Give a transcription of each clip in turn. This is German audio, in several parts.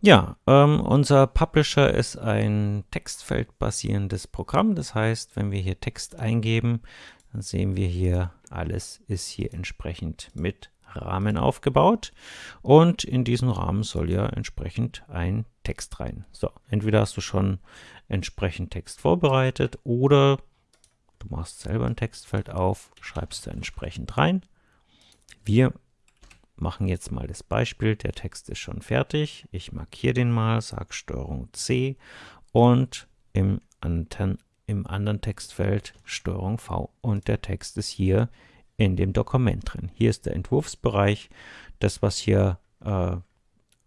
Ja, ähm, unser Publisher ist ein textfeldbasierendes Programm. Das heißt, wenn wir hier Text eingeben, dann sehen wir hier, alles ist hier entsprechend mit Rahmen aufgebaut. Und in diesen Rahmen soll ja entsprechend ein Text rein. So, entweder hast du schon entsprechend Text vorbereitet oder du machst selber ein Textfeld auf, schreibst da entsprechend rein. Wir machen jetzt mal das Beispiel. Der Text ist schon fertig. Ich markiere den mal, sage STRG C und im, Anten im anderen Textfeld STRG V. Und der Text ist hier in dem Dokument drin. Hier ist der Entwurfsbereich. Das, was hier äh,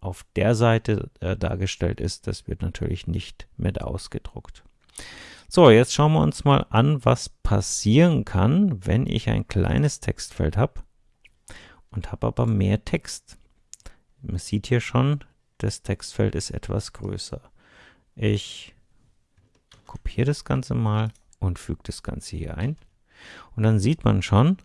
auf der Seite äh, dargestellt ist, das wird natürlich nicht mit ausgedruckt. So, jetzt schauen wir uns mal an, was passieren kann, wenn ich ein kleines Textfeld habe und habe aber mehr Text. Man sieht hier schon, das Textfeld ist etwas größer. Ich kopiere das Ganze mal und füge das Ganze hier ein. Und dann sieht man schon,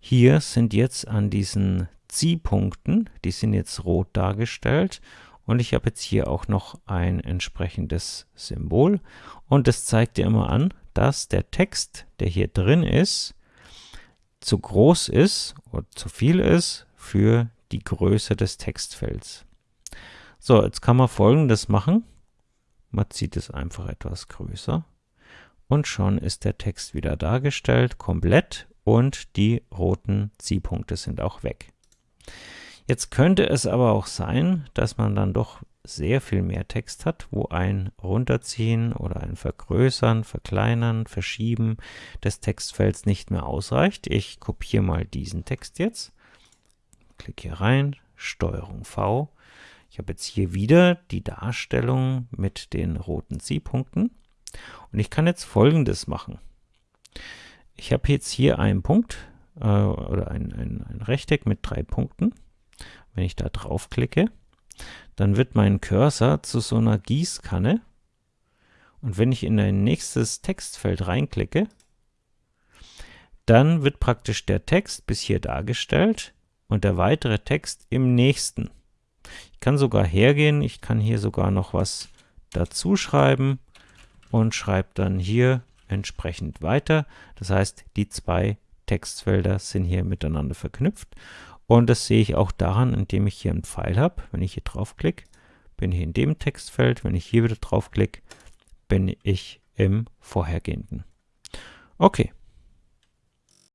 hier sind jetzt an diesen Ziehpunkten, die sind jetzt rot dargestellt und ich habe jetzt hier auch noch ein entsprechendes Symbol und das zeigt dir immer an, dass der Text, der hier drin ist, zu groß ist oder zu viel ist für die Größe des Textfelds. So, jetzt kann man folgendes machen. Man zieht es einfach etwas größer und schon ist der Text wieder dargestellt, komplett und die roten Ziehpunkte sind auch weg. Jetzt könnte es aber auch sein, dass man dann doch sehr viel mehr Text hat, wo ein Runterziehen oder ein Vergrößern, Verkleinern, Verschieben des Textfelds nicht mehr ausreicht. Ich kopiere mal diesen Text jetzt, klicke hier rein, Steuerung V. Ich habe jetzt hier wieder die Darstellung mit den roten Ziehpunkten und ich kann jetzt folgendes machen. Ich habe jetzt hier einen Punkt äh, oder ein, ein, ein Rechteck mit drei Punkten. Wenn ich da draufklicke, dann wird mein Cursor zu so einer Gießkanne. Und wenn ich in ein nächstes Textfeld reinklicke, dann wird praktisch der Text bis hier dargestellt und der weitere Text im nächsten. Ich kann sogar hergehen, ich kann hier sogar noch was dazu schreiben und schreibe dann hier entsprechend weiter. Das heißt, die zwei Textfelder sind hier miteinander verknüpft und das sehe ich auch daran, indem ich hier einen Pfeil habe. Wenn ich hier draufklicke, bin ich in dem Textfeld. Wenn ich hier wieder draufklicke, bin ich im vorhergehenden. Okay,